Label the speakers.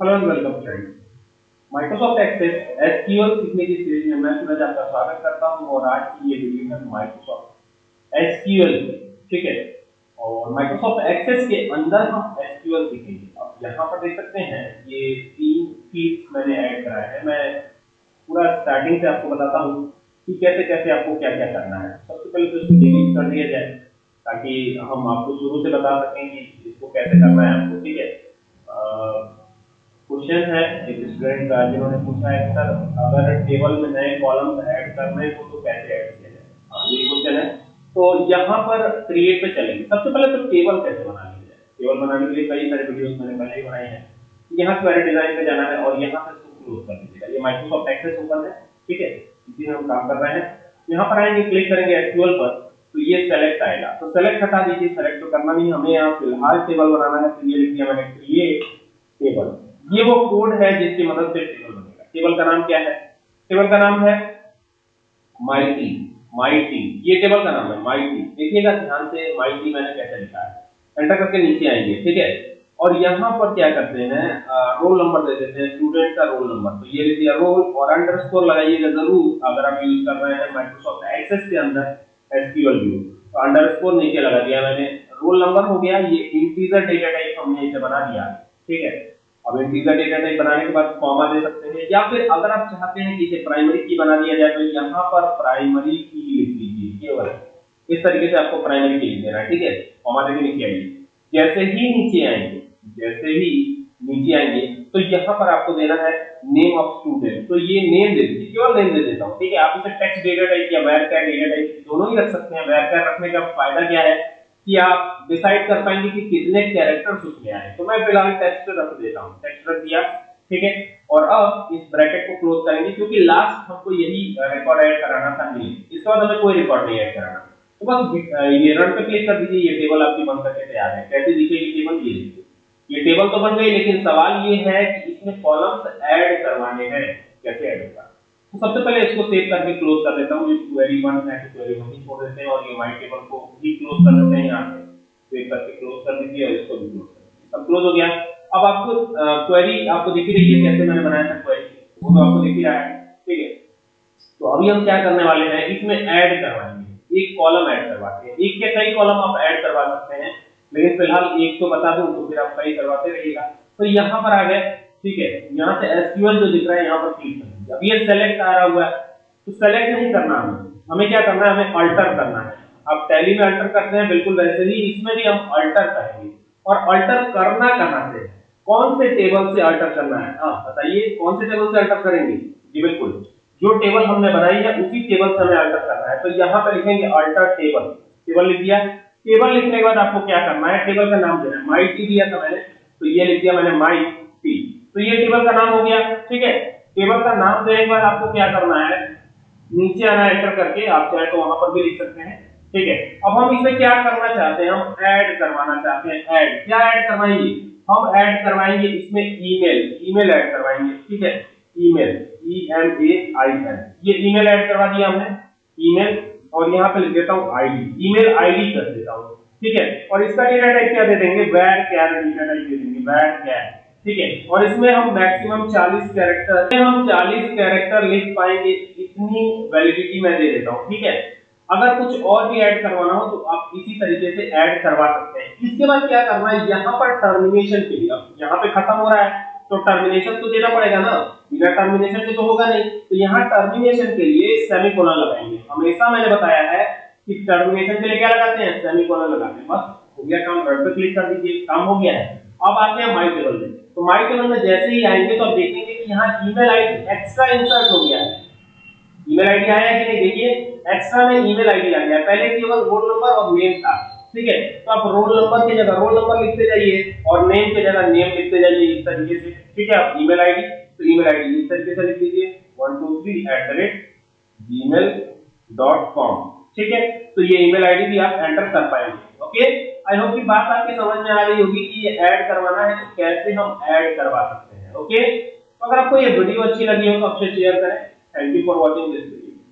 Speaker 1: Hello and welcome friends Microsoft Access SQL सीखने की series में मैं सूरज आपका स्वागत करता हूँ और आज की ये वीडियो है माइक्रोसॉफ्ट एसक्यूएल ठीक है? और माइक्रोसॉफ्ट एक्सेस के अंदर हम एसक्यूएल सीखेंगे अब यहाँ पर देख सकते हैं, ये तीन फील्ड्स मैंने ऐड कराए हैं। मैं पूरा स्टार्टिंग से आपको बताता हूँ कि कैसे कैसे आपको क्या क्या करना है। सबसे पहले तो इसको डिलीट कर दिया जाए, ताकि हम आपको शुरू से बता सकें कि इसको कैसे करना है आपको, ठीक है? क्वेश्चन है एक स्टूडेंट का जिन्होंने पूछा है सर अगर टेबल में नए कॉलम्स ऐड करने हो तो कैसे ऐड किया जाए। हाँ ये क्वेश्चन है। तो यहाँ पर क्रिएट पे चलेंगे। सबसे पहले तो टेबल कैसे बना लिया जाए टेबल बनाने के लिए कई सारे वीडियोस मैंने पहले ही बनाए हैं। यहाँ क्वेरी डिज़ाइन पे जाना है और यहाँ से क्लोज कर दीजिएगा। ये माइक्रोसॉफ्ट एक्सेस ओपन है, ठीक है? इसी में हम काम कर रहे हैं। यहाँ पर आएँगे क्लिक करेंगे एसक्यूएल पर तो ये सेलेक्ट आएगा। तो सेलेक्ट हटा दीजिए सेलेक्ट तो करना नहीं हमें यहाँ फ़िलहाल टेबल बनाना है तो ये लिख दिया मैंने क्रिएट टेबल ये वो कोड है जिसकी मदद से टेबल बनेगा। टेबल का नाम क्या है? टेबल का नाम है माइटी माइटी ये टेबल का नाम है माइटी देखिएगा ध्यान से माइटी मैंने कैसे लिखा है। एंटर करके नीचे आएँगे, ठीक है? और यहाँ पर क्या करते हैं रोल नंबर दे देते हैं स्टूडेंट का रोल नंबर तो ये लिख दिया रोल और अंडरस्कोर लगाइएगा ज़रूर, अगर आप यूज़ कर रहे हैं माइक्रोसॉफ्ट एक्सेस के अंदर एस एसक्यूएल व्यू तो अंडरस्कोर नीचे लगा दिया मैंने। रोल नंबर हो गया, ये इंटीजर डेटा टाइप हमने इसे बना दिया। ठीक है? अब इंटीजर डेटा टाइप बनाने के बाद कॉमा दे सकते हैं। या फिर अगर आप चाहते हैं कि इसे प्राइमरी की बना दिया जाए तो यहाँ पर प्राइमरी की लिख दीजिए केवल इस तरीके से आपको प्राइमरी की लिख देना है, ठीक है? कॉमा देके नीचे आइए। जैसे ही नीचे आएँगे, जैसे ही नीचे आएँगे तो यहाँ पर आपको देना है नेम ऑफ़ स्टूडेंट तो ये नेम दे दीजिए, केवल नेम दे देता हूँ, ठीक है? आप इसे टेक्स्ट डेटा टाइप या वेर कैर डेटा टाइप दोनों ही रख सकते हैं। वेर कैर रखने का फ़ायदा क्या है? कि आप डिसाइड कर पाएँगे कि कितने कैरेक्टर्स उसमें आए। तो मैं फ़िलहाल टेक्स्ट रख देता हूँ। टेक्स्ट रख दिया, ठीक है? और अब इस ब्रैकेट को क्लोज करेंगे, क्योंकि लास्ट हमको यही रिकॉर्ड ऐड कराना था नहीं। इसके बाद हमें कोई रिकॉर्ड नहीं ऐड कराना। तो बस ये रन पे क्लिक कर दीजिए, ये टेबल आपकी बन करके तैयार है। कैसे दिखेगी टेबल ये देखिए। ये टेबल तो बन गई, लेकिन सवाल ये है कि इसमें कॉलम्स ऐड करवाने हैं। कैसे ऐड होगा? तो सबसे पहले इसको सेव करके क्लोज कर देता हूँ। ये क्वेरी वन है तो क्वेरी वन ही छोड़ देते हैं और ये माई टेबल को भी क्लोज कर देते हैं यहाँ से सेव करके क्लोज कर दीजिए और इसको भी क्लोज कर दीजिए। सब क्लोज हो गया। अब आपको क्वेरी आपको दिख रही है कैसे मैंने बनाया था क्वेरी वो तो आपको दिख ही रहा है। ठीक है? तो अभी हम क्या करने वाले हैं, इसमें ऐड करवाएँगे। एक कॉलम ऐड करवाते हैं। एक या कई कॉलम आप ऐड करवा सकते हैं। लेकिन फ़िलहाल एक तो बता दूँ तो फिर आप कई करवाते रहिएगा। तो यहाँ पर आ गए ठीक है? यहाँ से एसक्यूएल जो दिख रहा है, यहाँ पर क्लिक करें। अब ये सेलेक्ट आ रहा हुआ है तो सेलेक्ट नहीं करना हमें। हमें क्या करना है? हमें अल्टर करना है। अब टैली में अल्टर करते हैं, बिल्कुल वैसे ही इसमें भी हम अल्टर करेंगे। और अल्टर करना कहाँ से कौन से टेबल से अल्टर करना है? हाँ बताइए, कौन से टेबल से अल्टर करेंगे? जी, बिल्कुल। जो टेबल हमने बनाई है, उसी टेबल से हमें अल्टर करना है। तो यहाँ पर लिखेंगे अल्टर टेबल टेबल लिख दिया। टेबल लिखने के बाद आपको क्या करना है? टेबल का नाम देना है। माई टी दिया था मैंने। तो ये लिख दिया मैंने माई टी तो ये टेबल का नाम हो गया। ठीक है? टेबल का नाम देने के बाद आपको क्या करना है? नीचे आना एंटर करके आप चाहे तो वहाँ पर भी लिख सकते हैं। ठीक है? अब हम इसमें क्या करना चाहते हैं? हम ऐड करवाना चाहते हैं। ऐड क्या ऐड करवाएँगे? हम ऐड करवाएँगे इसमें ईमेल ईमेल ऐड करवाएँगे। ठीक है? Email E M A I L ये ईमेल ऐड करवा दिया हमने। ईमेल और यहाँ पे लिख देता हूँ आईडी ईमेल आईडी कर देता हूँ। ठीक है? और इसका डेटा टाइप क्या दे देंगे? वैर कैर डेटा टाइप दे देंगे? वैर कैर ठीक है? और इसमें हम मैक्सिमम 40 कैरेक्टर हम 40 कैरेक्टर लिख पाएँगे, इतनी वैलिडिटी मैं दे देता हूँ, ठीक है? अगर कुछ और भी ऐड करवाना हो तो आप इसी तरीके से ऐड करवा सकते हैं। इसके बाद क्या करना है? यहाँ पर टर्मिनेशन के लिए यहाँ पे खत्म हो रहा है तो टर्मिनेशन तो देना पड़ेगा ना? बिना टर्मिनेशन के तो होगा नहीं। तो यहाँ टर्मिनेशन के लिए सेमीकोलन लगाएँगे। हमेशा मैंने बताया है कि टर्मिनेशन के लिए क्या लगाते हैं? सेमीकोलन लगाते हैं। बस, हो गया काम रन पे क्लिक कर दीजिए। काम हो गया है। अब आते हैं माई टेबल में। तो माई टेबल में जैसे ही आएँगे तो आप देखेंगे कि यहाँ ईमेल आईडी एक्स्ट्रा इंसर्ट हो गया है। ईमेल आईडी आया कि नहीं? देखिए एक्स्ट्रा में ईमेल आईडी आ गया। पहले केवल रोल नंबर और नेम था, ठीक है? तो आप रोल नंबर की जगह रोल नंबर लिखते जाइए और नेम की जगह नेम लिखते जाइए इस तरीके से, ठीक है? आप ईमेल आईडी तो ईमेल आईडी इस तरीके से लिख दीजिए। 123@gmail.com ठीक है? तो ये ईमेल आईडी भी आप एंटर कर पाएँगे ओके आई होप कि बात आपकी समझ में आ रही होगी कि ये ऐड करवाना है तो कैसे हम ऐड करवा सकते हैं ओके तो अगर आपको ये वीडियो अच्छी लगी हो तो आपसे शेयर करें। Thank you for watching this